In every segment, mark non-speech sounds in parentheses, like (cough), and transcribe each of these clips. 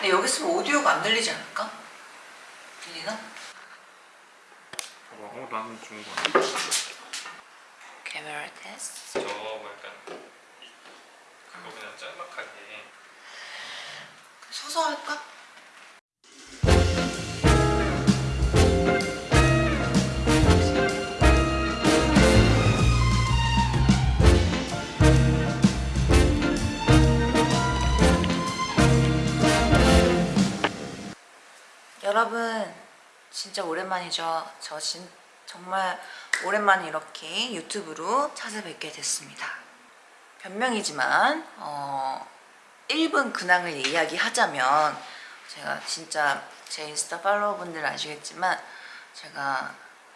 근데 여기 있으면 오디오가 안 들리지 않을까? 들리나? 봐봐 어 나는 좋은 거 같아 카메라 테스트 저뭐 약간 이- 그거 그냥 짤막하게 서서 할까? 여러분 진짜 오랜만이죠. 저 진, 정말 오랜만에 이렇게 유튜브로 찾아뵙게 됐습니다. 변명이지만 어, 1분 근황을 이야기하자면 제가 진짜 제 인스타 팔로워분들 아시겠지만 제가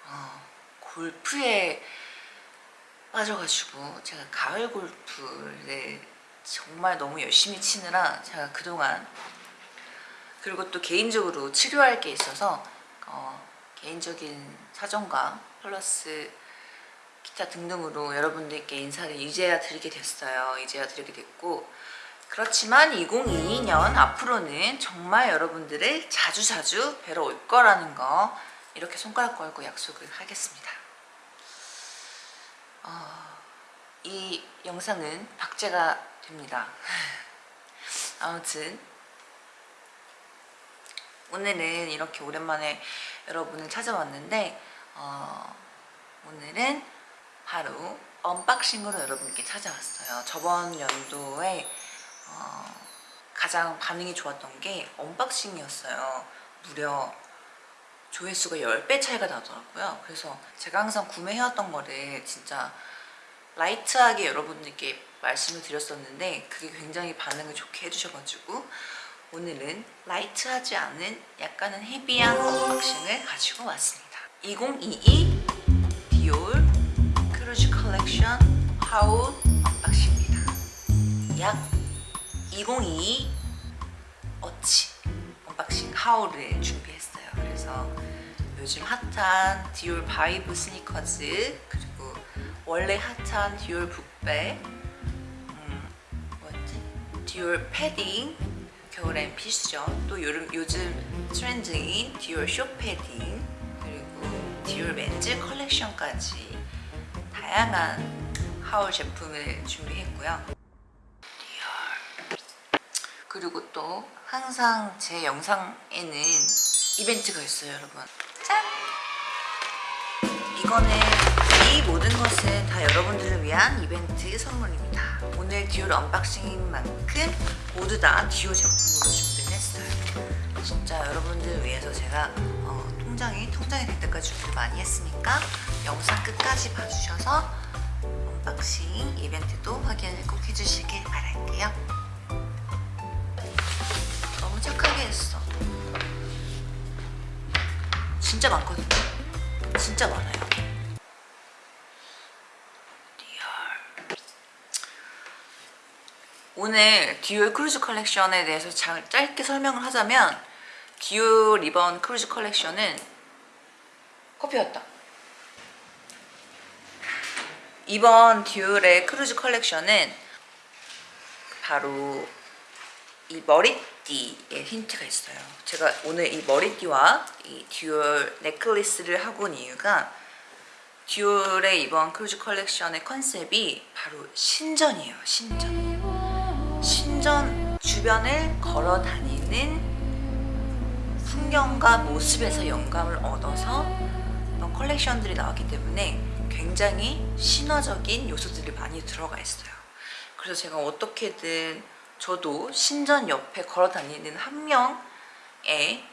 어, 골프에 빠져가지고 제가 가을 골프를 정말 너무 열심히 치느라 제가 그동안 그리고 또 개인적으로 치료할 게 있어서 어, 개인적인 사정과 플러스 기타 등등으로 여러분들께 인사를 이제야 드리게 됐어요. 이제야 드리게 됐고 그렇지만 2022년 앞으로는 정말 여러분들을 자주자주 뵈러 올 거라는 거 이렇게 손가락 걸고 약속을 하겠습니다. 어, 이 영상은 박제가 됩니다. (laughs) 아무튼 오늘은 이렇게 오랜만에 여러분을 찾아왔는데 어, 오늘은 바로 unboxing으로 여러분께 찾아왔어요. 저번 연도에 어, 가장 반응이 좋았던 게 unboxing이었어요. 무려 조회수가 10배 차이가 나더라고요. 그래서 제가 항상 구매해왔던 거를 진짜 light하게 여러분들께 말씀을 드렸었는데 그게 굉장히 반응을 좋게 해주셔가지고 오늘은 light하지 않은 약간은 heavy한 unboxing을 가지고 왔습니다. 2022 디올 크루즈 컬렉션 haul unboxing입니다. 약 2022 어치 unboxing haul을 준비했어요. 그래서 요즘 hot한 디올 vibe 스니커즈 그리고 원래 hot한 디올 book bag 음, 뭐였지? 디올 패딩 겨울엔 필수죠. 또 요즘, 요즘 트렌드인 디올 쇼 패딩 그리고 디올 men's 컬렉션까지 다양한 haul 제품을 준비했고요. 디올 그리고 또 항상 제 영상에는 이벤트가 있어요, 여러분. 짠! 이거는 이 모든 것은 다 여러분들을 위한 이벤트 선물입니다. 오늘 디올 unboxing인 만큼 모두 다 디올 제품으로 준비를 했어요. 진짜 여러분들 위해서 제가 어, 통장이 텅장이 될 때까지 준비를 많이 했으니까 영상 끝까지 봐주셔서 unboxing 이벤트도 확인을 꼭 해주시길 바랄게요. 너무 착하게 했어. 진짜 많거든요. 진짜 많아요. 오늘 디올 크루즈 컬렉션에 대해서 자, 짧게 설명을 하자면 디올 리번 크루즈 컬렉션은 커피였다. 이번 디올의 크루즈 컬렉션은 바로 이 머리띠에 힌트가 있어요. 제가 오늘 이 머리띠와 이 디올 necklace를 하고 온 이유가 디올의 이번 크루즈 컬렉션의 컨셉이 바로 신전이에요 신전 신전 주변을 걸어 다니는 풍경과 모습에서 영감을 얻어서 컬렉션들이 나왔기 때문에 굉장히 신화적인 요소들이 많이 들어가 있어요. 그래서 제가 어떻게든 저도 신전 옆에 걸어 다니는 한 명의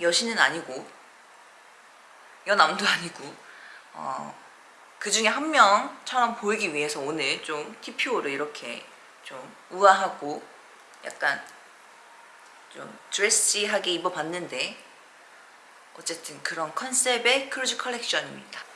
여신은 아니고 여남도 아니고 어, 그 중에 한 명처럼 보이기 위해서 오늘 좀 TPO를 이렇게 좀 우아하고 약간 좀 드레시하게 입어봤는데 어쨌든 그런 컨셉의 크루즈 컬렉션입니다.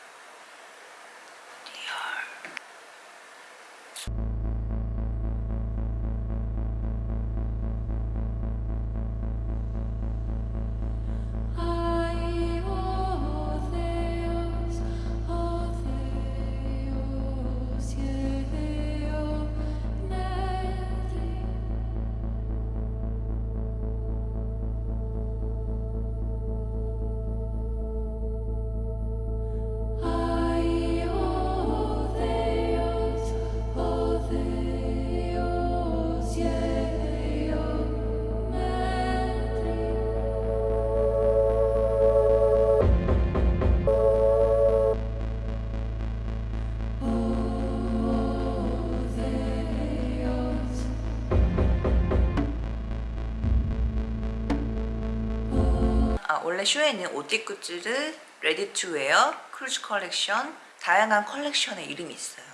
아, 원래 쇼에는 옷 굿즈를 레디 투 웨어, 크루즈 컬렉션, 다양한 컬렉션의 이름이 있어요.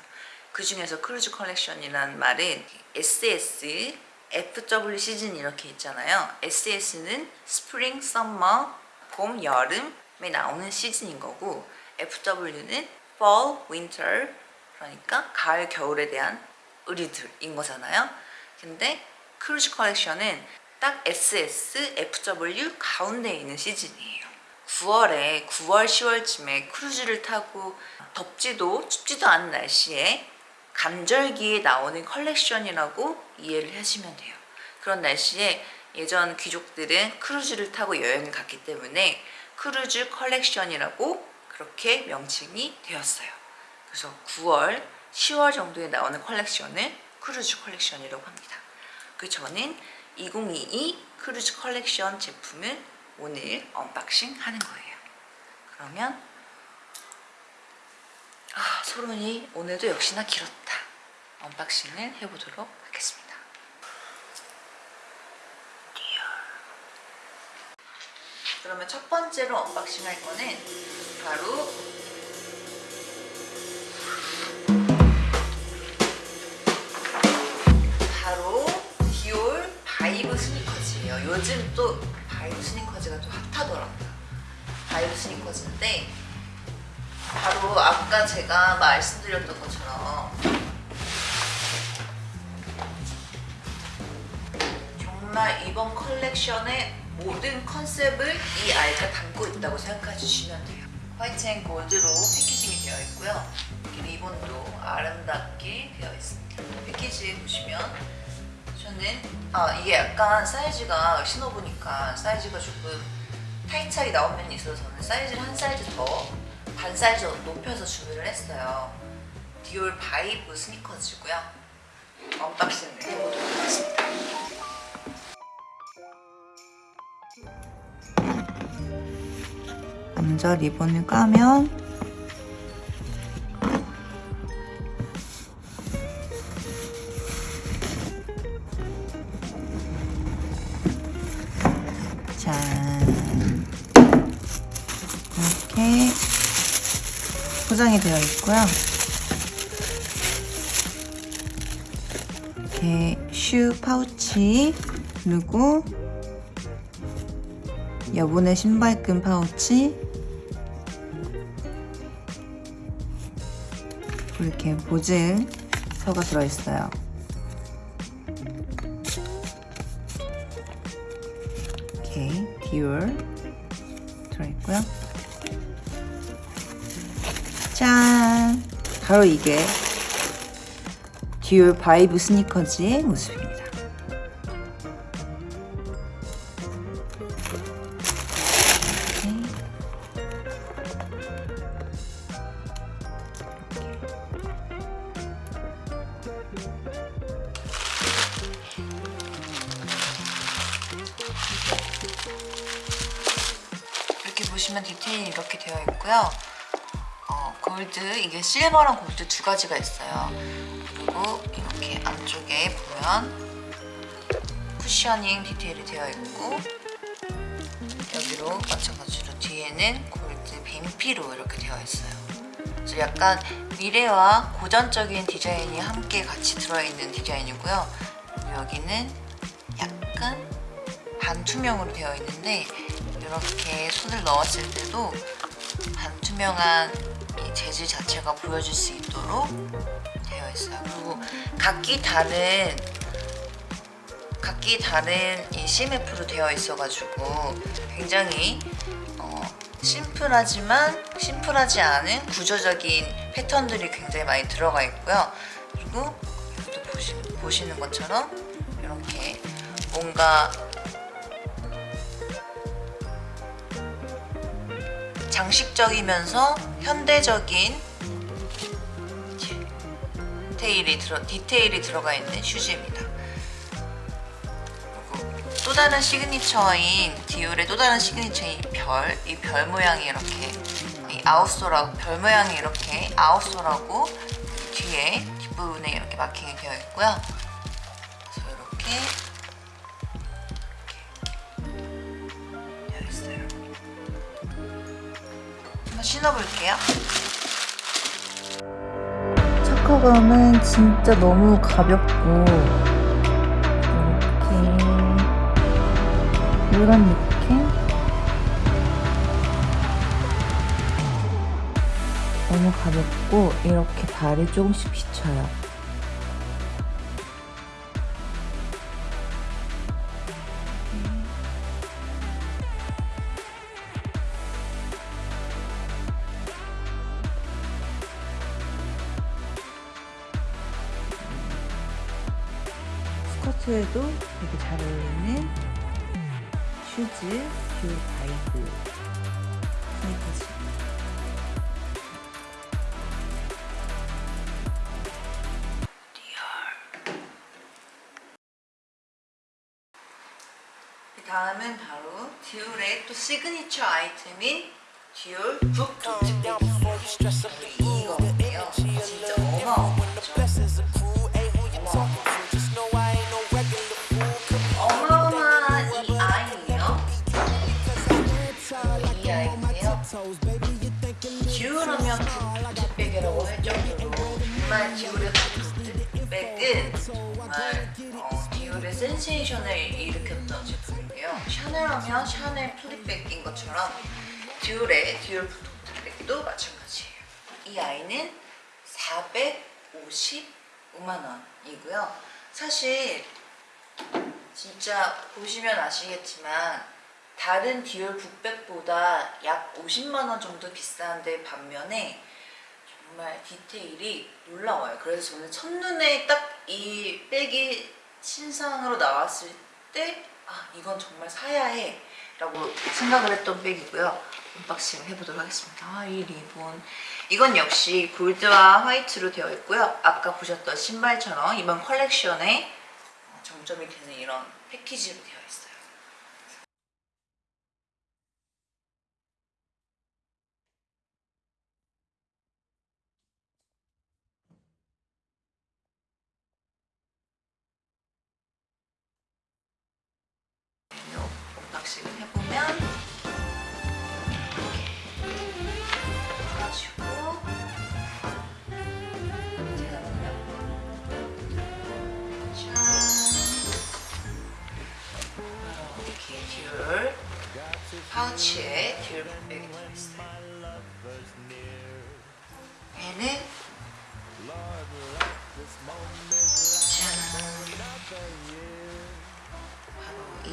그 중에서 크루즈 컬렉션이라는 말은 SS, FW 시즌 이렇게 있잖아요. SS는 spring, summer, 봄, 여름에 나오는 시즌인 거고 FW는 fall, winter 그러니까 가을, 겨울에 대한 의류들인 거잖아요. 근데 크루즈 컬렉션은 딱 SS, FW 가운데 있는 시즌이에요. 9월에 9월, 10월쯤에 크루즈를 타고 덥지도 춥지도 않은 날씨에 간절기에 나오는 컬렉션이라고 이해를 하시면 돼요. 그런 날씨에 예전 귀족들은 크루즈를 타고 여행을 갔기 때문에 크루즈 컬렉션이라고 그렇게 명칭이 되었어요. 그래서 9월, 10월 정도에 나오는 컬렉션을 크루즈 컬렉션이라고 합니다. 그 저는 2022 크루즈 컬렉션 제품을 오늘 unboxing 하는 거예요. 그러면 아, 서론이 오늘도 역시나 길었다. unboxing을 해보도록 하겠습니다. 그러면 첫 번째로 unboxing 할 거는 바로 요. 요즘 또 바이브 스니커즈가 또 핫하더라고요. 바이브 스니커즈인데 바로 아까 제가 말씀드렸던 것처럼 정말 이번 컬렉션의 모든 컨셉을 이 아이가 담고 있다고 생각해 주시면 돼요. white and gold로 packaging이 되어 있고요. 리본도 아름답게 되어 있습니다. 패키지 보시면 저는 아 이게 약간 사이즈가 신어보니까 사이즈가 조금 타이트하게 나온 면이 있어서 저는 사이즈를 한 사이즈 더 반 사이즈 높여서 주문을 했어요. 디올 바이브 스니커즈고요. unboxing을 해보도록 하겠습니다. 먼저 리본을 까면 포장이 되어 있고요. 이렇게 슈 파우치 그리고 여분의 신발끈 파우치 이렇게 보증서가 들어있어요. 바로 이게 디올 바이브 스니커즈의 모습입니다. 이렇게 보시면 디테일이 이렇게 되어 있고요. 어, 골드, 이게 실버랑 골드 두 가지가 있어요. 그리고 이렇게 안쪽에 보면 쿠셔닝 디테일이 되어 있고 여기로 마찬가지로 뒤에는 골드 뱀피로 이렇게 되어 있어요. 그래서 약간 미래와 고전적인 디자인이 함께 같이 들어있는 디자인이고요. 여기는 약간 반투명으로 되어 있는데 이렇게 손을 넣었을 때도 반투명한 이 재질 자체가 보여질 수 있도록 되어 있어요. 그리고 각기 다른 각기 다른 이 CMF로 되어 있어가지고 굉장히 어, 심플하지만 심플하지 않은 구조적인 패턴들이 굉장히 많이 들어가 있고요. 그리고 여기도 보시, 보시는 것처럼 이렇게 뭔가 장식적이면서 현대적인 디테일이, 들어, 디테일이 들어가 있는 슈즈입니다. 또 다른 시그니처인 디올의 또 다른 시그니처인 별, 이 별 모양이 이렇게 이 outsole하고 별 모양이 이렇게 outsole하고 뒤에 뒷부분에 이렇게 마킹이 되어 있고요. 그래서 이렇게, 신어볼게요. 착화감은 진짜 너무 가볍고 이렇게 이런 느낌? 너무 가볍고 이렇게 발이 조금씩 비쳐요. 스커트에도 되게 잘 어울리는 슈즈 뷰 바이브 스니커즈. 그 다음은 바로 디올의 또 시그니처 아이템인 디올 북투트 이거 정말 디올의 북토트백은 정말 어, 디올의 센세이션을 일으켰던 제품이고요. 샤넬 하면 샤넬 플랩백인 것처럼 디올의 디올 북토트백도 마찬가지예요. 이 아이는 455만원이고요. 사실 진짜 보시면 아시겠지만 다른 디올 북백보다 약 50만원 정도 비싼데 반면에 정말 디테일이 놀라워요. 그래서 저는 첫눈에 딱 이 백이 신상으로 나왔을 때 아, 이건 정말 사야 해 라고 생각을 했던 백이고요. unboxing 해보도록 하겠습니다. 아, 이 리본. 이건 역시 골드와 화이트로 되어 있고요. 아까 보셨던 신발처럼 이번 컬렉션에 어, 정점이 되는 이런 패키지로 되어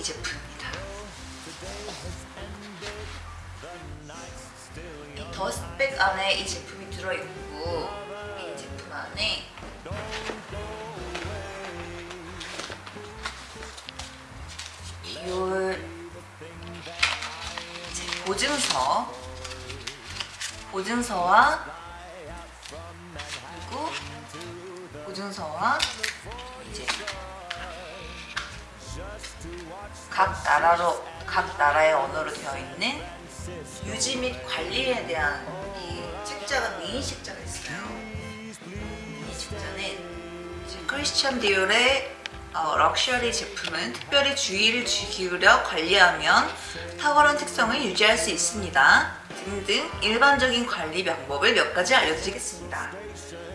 제품입니다. 이 더스백 안에 이 제품이 들어있고 이 제품 안에 이제 보증서 보증서와 그리고 보증서와 이제 각 나라로 각 나라의 언어로 되어 있는 유지 및 관리에 대한 이 책자가 미니 책자가 있어요. 이 책자는 크리스천 디올의 어, 럭셔리 제품은 특별히 주의를 주- 기울여 관리하면 탁월한 특성을 유지할 수 있습니다. 등등 일반적인 관리 방법을 몇 가지 알려드리겠습니다.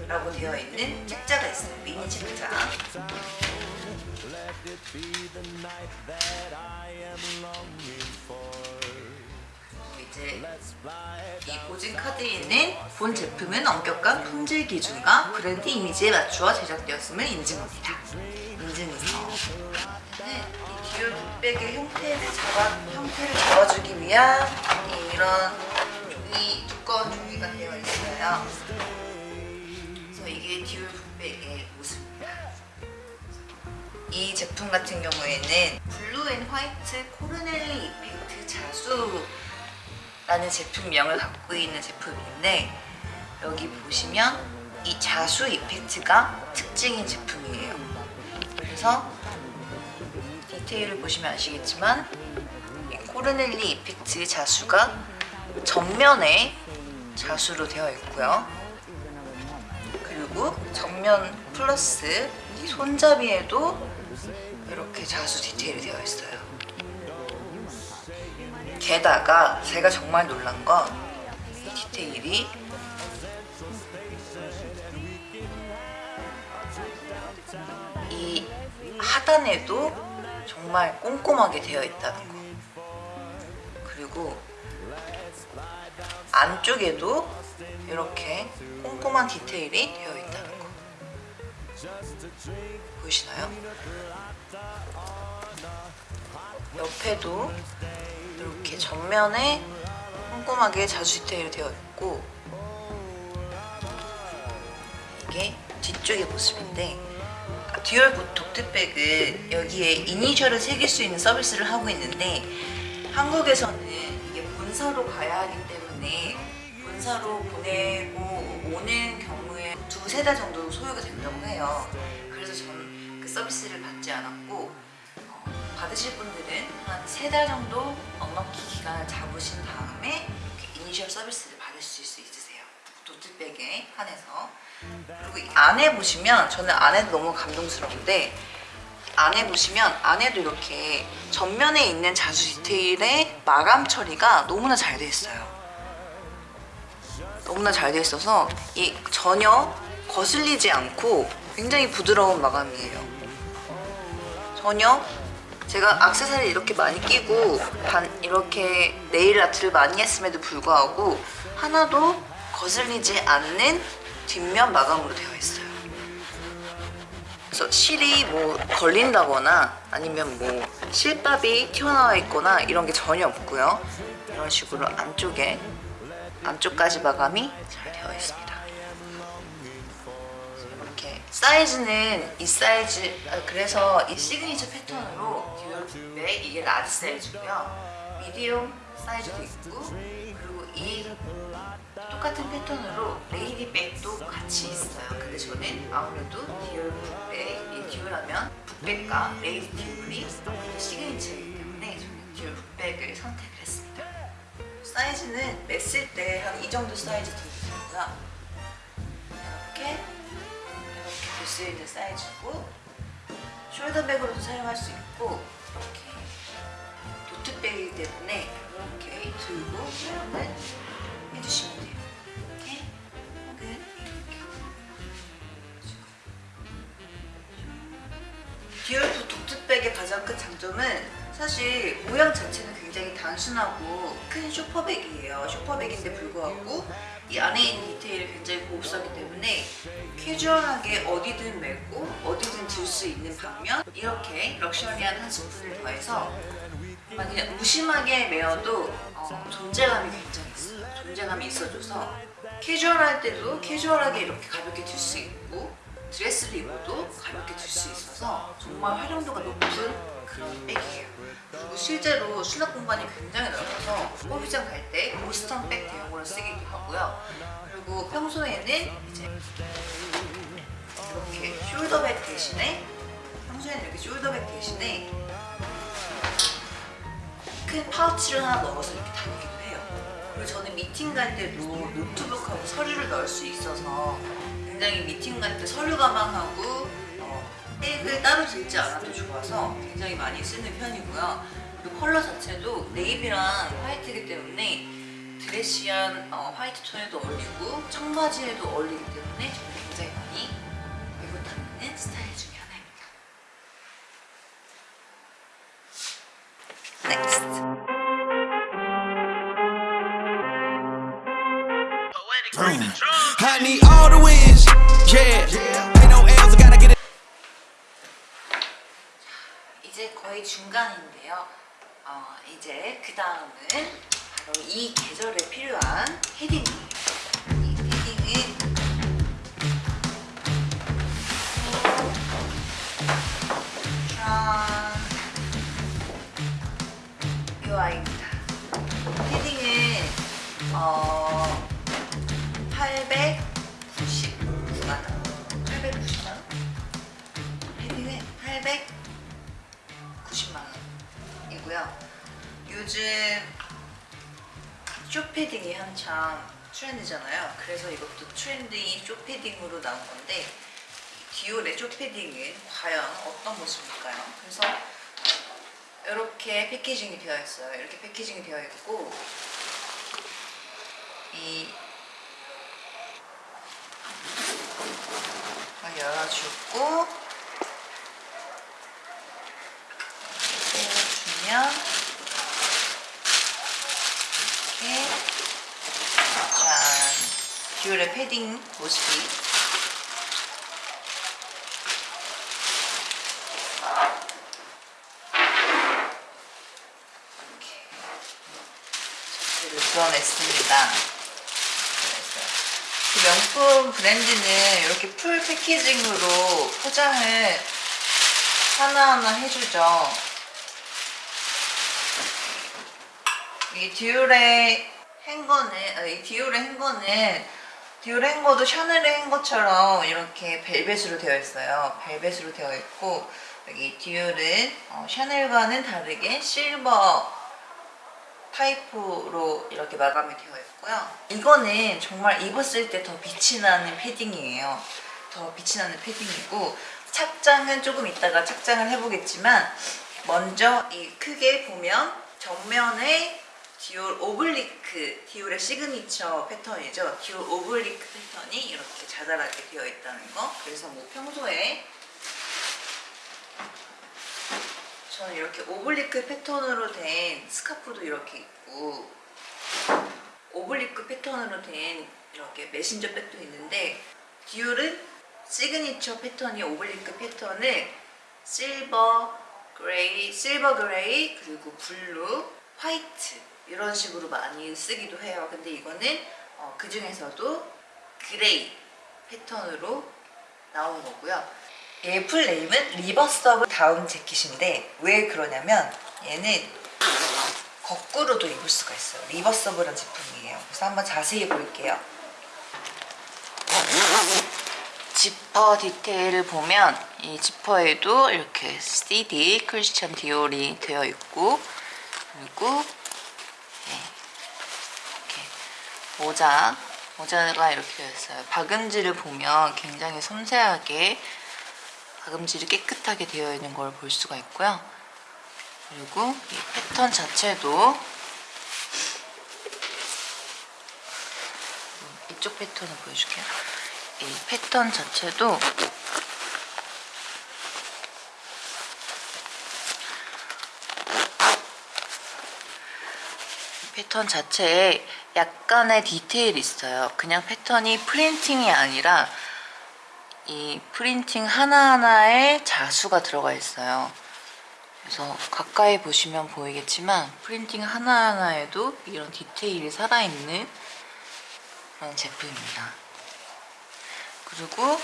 라고 되어 있는 책자가 있어요. 미니 책자. 이제 이 보증 카드에 있는 본 제품은 엄격한 품질 기준과 브랜드 이미지에 맞추어 제작되었음을 인증합니다. 인증서. 네, 이 디올 북백의 형태를 잡아 형태를 잡아주기 위한 이런 종이 두꺼운 종이가 되어 있어요. 그래서 이게 디올 북백의 모습입니다. 이 제품 같은 경우에는 blue and white 코르넬리 effect 자수라는 제품명을 갖고 있는 제품인데 여기 보시면 이 자수 effect가 특징인 제품이에요. 그래서 디테일을 보시면 아시겠지만 이 코르넬리 이펙트 자수가 전면에 자수로 되어 있고요. 그리고 전면 플러스 이 손잡이에도 이렇게 자수 디테일이 되어 있어요. 게다가 제가 정말 놀란 건 디테일이 이 하단에도 정말 꼼꼼하게 되어 있다는 거. 그리고 안쪽에도 이렇게 꼼꼼한 디테일이 되어 거. 보이시나요? 옆에도 이렇게 전면에 꼼꼼하게 자수 디테일이 되어 있고 이게 뒤쪽의 모습인데 디올 북토트백은 여기에 이니셜을 새길 수 있는 서비스를 하고 있는데 한국에서는 이게 본사로 가야 하기 때문에 본사로 보내고 오는 경우에 두세 달 정도 소요가 된다고 해요. 그래서 저는 그 서비스를 받지 않았고 어, 받으실 분들은 한 세 달 정도 넉넉히 기간을 잡으신 다음에 이니셜 서비스를 받으실 수 있으세요. 도트백에 한해서 그리고 이 안에 보시면 저는 안에도 너무 감동스러운데 안에 보시면 안에도 이렇게 전면에 있는 자수 디테일의 마감 처리가 너무나 잘 돼 있어요. 너무나 잘 돼 있어서 이 전혀 거슬리지 않고 굉장히 부드러운 마감이에요. 전혀 제가 악세사리 이렇게 많이 끼고 반 이렇게 네일 아트를 많이 했음에도 불구하고 하나도 거슬리지 않는 뒷면 마감으로 되어 있어요. 그래서 실이 뭐 걸린다거나 아니면 뭐 실밥이 튀어나와 있거나 이런 게 전혀 없고요. 이런 식으로 안쪽에 안쪽까지 마감이 잘 되어 있습니다. 사이즈는 이 사이즈 아, 그래서 이 시그니처 패턴으로 디올백 이게 라지 사이즈고요. 미디움 사이즈도 있고 그리고 이 똑같은 패턴으로 레이디 백도 같이 있어요. 근데 저는 아무래도 디올백, 이 디올하면 북백과 레이디 디올이 시그니처이기 때문에 저는 디올 북백을 선택을 했습니다. 사이즈는 맸을 때 한 이 정도 사이즈 들고요. 이렇게 수 있는 사이즈고 숄더백으로도 사용할 수 있고 이렇게 토트백이기 때문에 이렇게 들고 사용을 해주시면 돼요. 이렇게 혹은 이렇게 디올 북토트백의 가장 큰 장점은 사실 모양 자체는 굉장히 단순하고 큰 쇼퍼백이에요. 쇼퍼백인데 불구하고 이 안에 있는 디테일이 굉장히 고급스럽기 때문에 캐주얼하게 어디든 메고 어디든 들 수 있는 반면 이렇게 럭셔리한 한 스푼을 더해서 그냥 무심하게 메어도 어, 존재감이 굉장히 있어요. 존재감이 있어줘서 캐주얼할 때도 캐주얼하게 이렇게 가볍게 들 수 있고 드레스를 입어도 가볍게 들 수 있어서 정말 활용도가 높은 그런 백이에요. 그리고 실제로 수납 공간이 굉장히 넓어서 호비장 갈 때 보스턴 백 대용으로 쓰기도 하고요. 그리고 평소에는 이제 이렇게 숄더백 대신에 평소에는 이렇게 숄더백 대신에 큰 파우치를 하나 넣어서 이렇게 다니기도 해요. 그리고 저는 미팅 갈 때도 노트북하고 서류를 넣을 수 있어서 굉장히 미팅 갈 때 서류 가방하고 어, 백을 따로 들지 않아도 좋아서 굉장히 많이 쓰는 편이고요. 그리고 컬러 자체도 네이비랑 화이트이기 때문에 드레시한 어, 화이트 톤에도 어울리고 청바지에도 어울리기 때문에 중간인데요. 어, 이제 그 다음은 바로 이 계절에 필요한 헤딩이에요. 이 헤딩은 짠! 이 아이입니다. 헤딩은 어, 쇼패딩이 한참 트렌드잖아요. 그래서 이것도 트렌드인 쇼패딩으로 나온 건데 디올의 쇼패딩은 과연 어떤 모습일까요? 그래서 이렇게 패키징이 되어 있어요. 이렇게 패키징이 되어 있고 이 이걸 열어주고 떼어주면 이렇게 짠 듀얼의 패딩 모습이 이렇게 자체를 드러냈습니다. 그 명품 브랜드는 이렇게 풀 패키징으로 포장을 하나하나 해주죠. 이 디올의 행거는, 아, 이 디올의 행거는 행거도 샤넬의 행거처럼 이렇게 벨벳으로 되어 있어요. 벨벳으로 되어 있고 여기 디올은 어, 샤넬과는 다르게 실버 타이프로 이렇게 마감이 되어 있고요. 이거는 정말 입었을 때 더 빛이 나는 패딩이에요. 더 빛이 나는 패딩이고 착장은 조금 이따가 착장을 해보겠지만 먼저 이 크게 보면 정면에 디올 오블리크, 디올의 시그니처 패턴이죠. 디올 오블리크 패턴이 이렇게 자잘하게 되어 있다는 거. 그래서 뭐 평소에 저는 이렇게 오블리크 패턴으로 된 스카프도 이렇게 있고 오블리크 패턴으로 된 이렇게 메신저 백도 있는데 디올은 시그니처 패턴이 오블리크 패턴을 실버, 그레이, 실버 그레이 그리고 블루, 화이트 이런 식으로 많이 쓰기도 해요. 근데 이거는 어, 그 중에서도 그레이 패턴으로 나온 거고요. 얘 풀네임은 reversible 다운 재킷인데 왜 그러냐면 얘는 거꾸로도 입을 수가 있어요. 리버서블한 제품이에요. 그래서 한번 자세히 볼게요. 지퍼 디테일을 보면 이 지퍼에도 이렇게 CD 크리스찬 디올이 되어 있고 그리고 네, 이렇게 모자 모자가 이렇게 되어 있어요. 박음질을 보면 굉장히 섬세하게 박음질이 깨끗하게 되어 있는 걸 볼 수가 있고요. 그리고 이 패턴 자체도 이쪽 패턴을 보여줄게요. 이 패턴 자체도 이 패턴 자체에 약간의 디테일이 있어요. 그냥 패턴이 프린팅이 아니라 이 프린팅 하나하나에 자수가 들어가 있어요. 그래서 가까이 보시면 보이겠지만 프린팅 하나하나에도 이런 디테일이 살아있는 그런 제품입니다. 그리고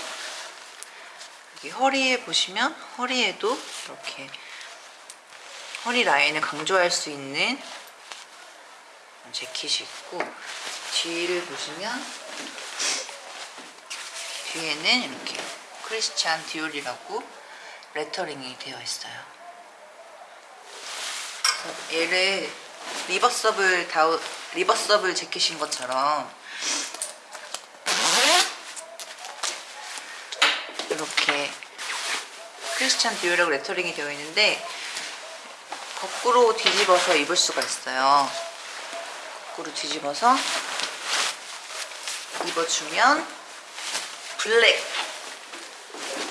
여기 허리에 보시면 허리에도 이렇게 허리 라인을 강조할 수 있는 재킷이 있고 뒤를 보시면 뒤에는 이렇게 크리스찬 디올이라고 레터링이 되어 있어요. 얘를 reversible 다우 reversible 재킷인 것처럼 이렇게 크리스찬 디올이라고 레터링이 되어 있는데 거꾸로 뒤집어서 입을 수가 있어요. 거꾸로 뒤집어서 입어주면 black.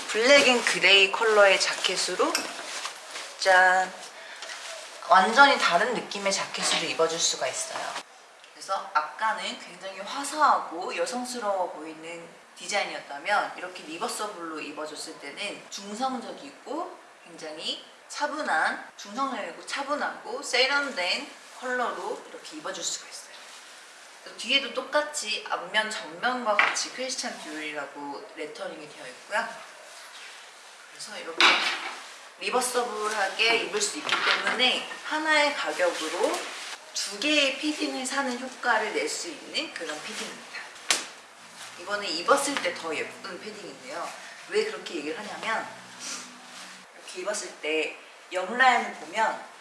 black and gray 컬러의 자켓으로 짠. 완전히 다른 느낌의 자켓으로 입어줄 수가 있어요. 그래서 아까는 굉장히 화사하고 여성스러워 보이는 디자인이었다면 이렇게 reversible로 입어줬을 때는 중성적이고 굉장히 차분한 중성적이고 차분하고 세련된 컬러로 이렇게 입어줄 수가 있어요 뒤에도 똑같이 앞면 전면과 같이 크리스찬 디올이라고 레터링이 되어 있고요. 그래서 이렇게 reversible하게 입을 수 있기 때문에 하나의 가격으로 두 개의 패딩을 사는 효과를 낼 수 있는 그런 패딩입니다. 이거는 입었을 때 더 예쁜 패딩인데요. 왜 그렇게 얘기를 하냐면 이렇게 입었을 때 옆라인을 보면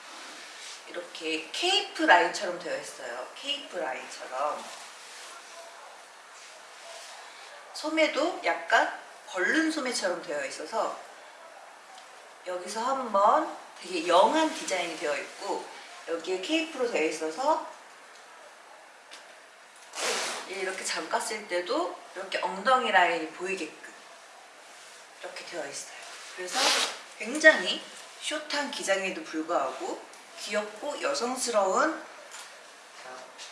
이렇게 케이프 라인처럼 되어 있어요. 케이프 라인처럼. 소매도 약간 벌른 소매처럼 되어 있어서 여기서 한번 되게 영한 디자인이 되어 있고 여기에 케이프로 되어 있어서 이렇게 잠갔을 때도 이렇게 엉덩이 라인이 보이게끔 이렇게 되어 있어요. 그래서 굉장히 숏한 기장에도 불구하고 귀엽고 여성스러운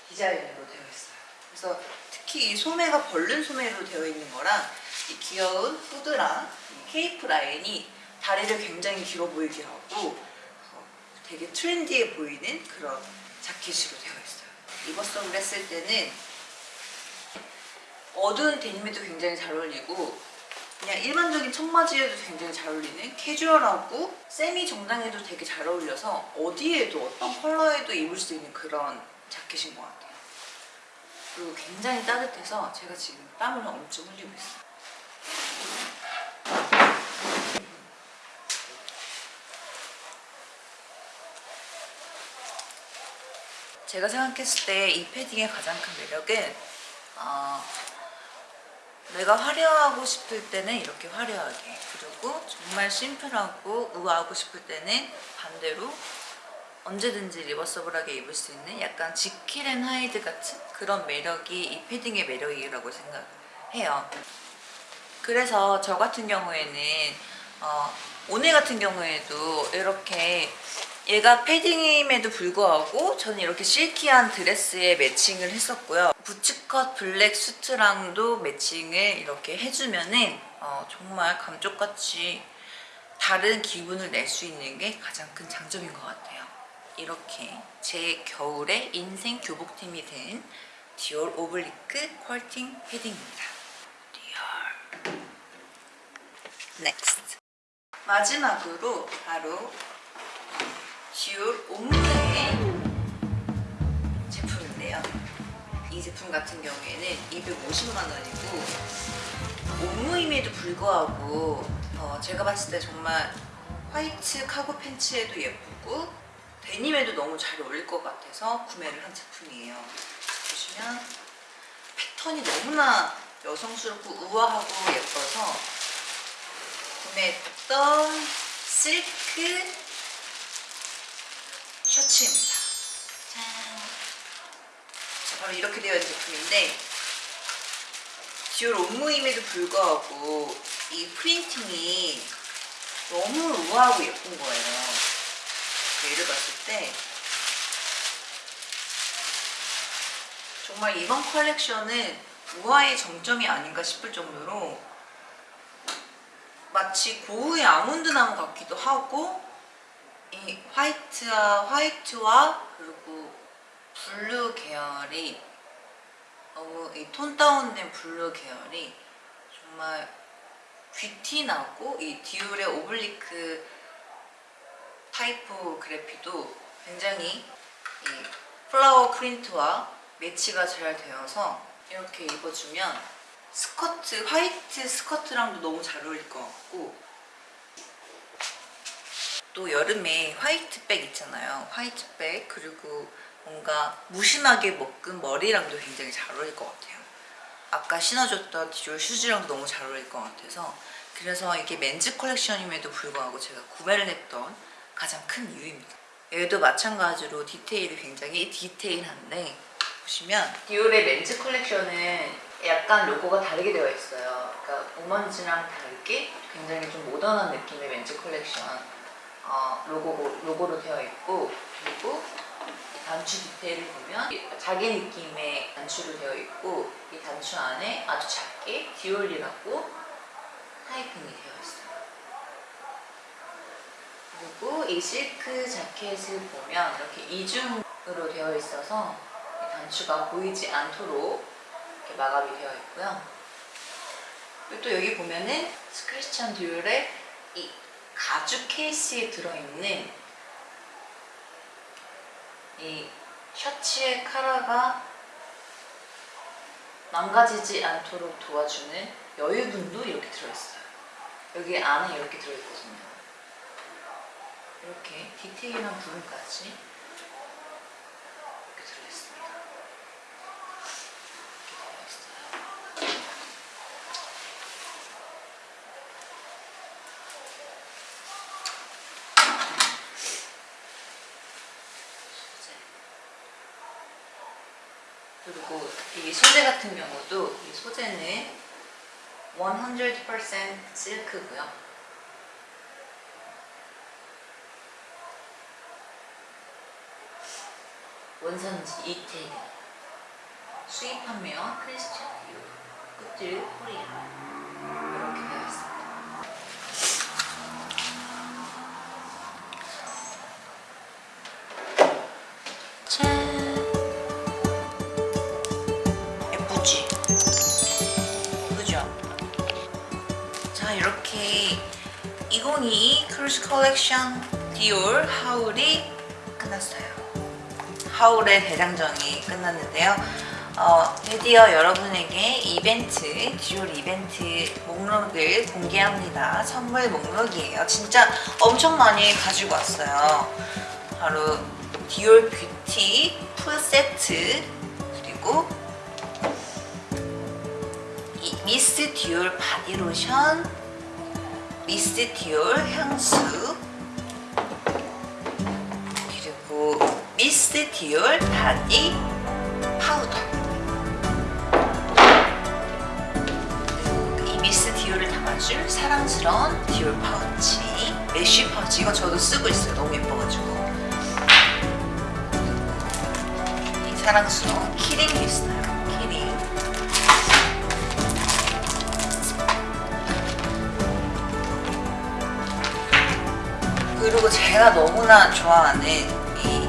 디자인으로 되어 있어요. 그래서 특히 이 소매가 벌른 소매로 되어 있는 거랑 이 귀여운 후드랑 이 케이프 라인이 다리를 굉장히 길어 보이게 하고 어, 되게 트렌디해 보이는 그런 자켓으로 되어 있어요. 입었성을 했을 때는 어두운 데님에도 굉장히 잘 어울리고 그냥 일반적인 청바지에도 굉장히 잘 어울리는 캐주얼하고 세미 정장에도 되게 잘 어울려서 어디에도 어떤 컬러에도 입을 수 있는 그런 자켓인 것 같아요. 그리고 굉장히 따뜻해서 제가 지금 땀을 엄청 흘리고 있어요. 제가 생각했을 때 이 패딩의 가장 큰 매력은 어, 내가 화려하고 싶을 때는 이렇게 화려하게 그리고 정말 심플하고 우아하고 싶을 때는 반대로 언제든지 reversible하게 입을 수 있는 약간 지킬 앤 하이드 같은 그런 매력이 이 패딩의 매력이라고 생각해요. 그래서 저 같은 경우에는 어, 오늘 같은 경우에도 이렇게 얘가 패딩임에도 불구하고 저는 이렇게 silky한 드레스에 매칭을 했었고요. bootcut black 수트랑도 매칭을 이렇게 해주면은 어, 정말 감쪽같이 다른 기분을 낼 수 있는 게 가장 큰 장점인 것 같아요. 이렇게 제 겨울의 인생 교복템이 된 디올 oblique 퀼팅 패딩입니다. 디올. Next. 마지막으로 바로 디올 옴무의 제품인데요. 이 제품 같은 경우에는 250만 원이고 옴무임에도 불구하고 어, 제가 봤을 때 정말 화이트 카고 팬츠에도 예쁘고 데님에도 너무 잘 어울릴 것 같아서 구매를 한 제품이에요. 보시면 패턴이 너무나 여성스럽고 우아하고 예뻐서 구매했던 실크 셔츠입니다. 짠. 자, 바로 이렇게 되어 있는 제품인데 디올 옷무임에도 불구하고 이 프린팅이 너무 우아하고 예쁜 거예요. 얘를 봤을 때 정말 이번 컬렉션은 우아의 정점이 아닌가 싶을 정도로 마치 고흐의 아몬드 나무 같기도 하고 이 white와 white와 그리고 blue 계열이 너무 이 tone down된 blue 계열이 정말 귀티 나고 이 디올의 oblique typography도 굉장히 이 flower print와 매치가 잘 되어서 이렇게 입어주면 스커트, white 스커트랑도 너무 잘 어울릴 것 같고 또 여름에 white bag 있잖아요. white bag 그리고 뭔가 무심하게 묶은 머리랑도 굉장히 잘 어울릴 것 같아요. 아까 신어줬던 디올 슈즈랑도 너무 잘 어울릴 것 같아서 그래서 이게 men's 컬렉션임에도 불구하고 제가 구매를 했던 가장 큰 이유입니다. 얘도 마찬가지로 디테일이 굉장히 디테일한데 보시면 디올의 men's 컬렉션은 약간 로고가 다르게 되어 있어요. 그러니까 women's랑 다르게 굉장히 좀 모던한 느낌의 men's 컬렉션 어, 로고, 로고로 되어 있고 그리고 단추 디테일을 보면 자개 느낌의 단추로 되어 있고 이 단추 안에 아주 작게 디올이라고 타이핑이 되어 있어요. 그리고 이 실크 자켓을 보면 이렇게 이중으로 되어 있어서 이 단추가 보이지 않도록 이렇게 마감이 되어 있고요. 그리고 또 여기 보면은 스크리스찬 듀얼의 이 가죽 케이스에 들어있는 이 셔츠의 카라가 망가지지 않도록 도와주는 여유분도 이렇게 들어있어요. 여기 안에 이렇게 들어있거든요. 이렇게 디테일한 부분까지 이렇게 들어있습니다. 이렇게 들어있어요. 소재. 그리고 이 소재 같은 경우도 이 소재는 100% 실크고요. 원산지 이태리 수입 판매원 크리스찬 디오 끝을 코리아 이렇게 되어 있습니다. 짠 2022 크루스 컬렉션 디올 haul이 끝났어요. haul의 대장정이 끝났는데요. 어, 드디어 여러분에게 이벤트, 디올 이벤트 목록을 공개합니다. 선물 목록이에요. 진짜 엄청 많이 가지고 왔어요. 바로 디올 beauty full 세트 그리고 이 미스 디올 바디로션 미스 디올 향수. 그리고 미스 디올 바디 파우더. 이 미스 디올을 담아줄 사랑스러운 디올 파우치. mesh 파우치. 이건 저도 쓰고 있어요. 너무 예뻐가지고. 이 사랑스러운 keyring도 있어요 그리고 제가 너무나 좋아하는 이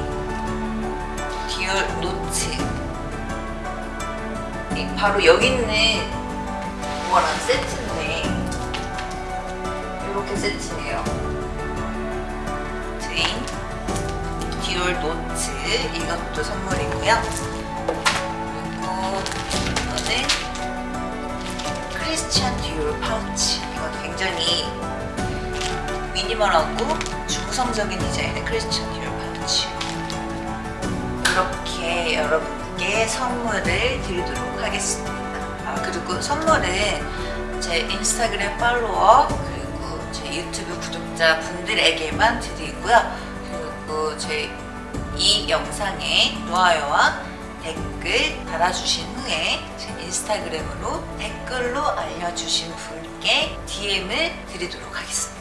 디올 노트. 이 바로 여기 있는 거랑 세트인데 이렇게 세트예요. 트인 디올 노트 이것도 선물이고요. 그리고 이거는 크리스찬 디올 파우치. 이것도 굉장히 미니멀하고 중성적인 디자인의 크리스찬 디올 파우치 이렇게 여러분께 선물을 드리도록 하겠습니다. 아, 그리고 선물은 제 인스타그램 팔로워 그리고 제 유튜브 구독자 분들에게만 드리고요. 그리고 제 이 영상에 좋아요와 댓글 달아주신 후에 제 인스타그램으로 댓글로 알려주신 분께 DM을 드리도록 하겠습니다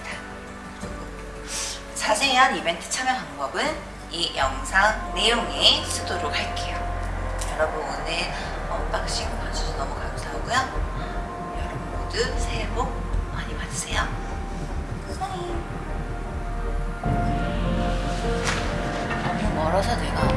자세한 이벤트 참여 방법은 이 영상 내용에 쓰도록 할게요. 여러분 오늘 unboxing 봐주셔서 너무 감사하고요. 여러분 모두 새해 복 많이 받으세요. 사랑해. 너무 멀어서 내가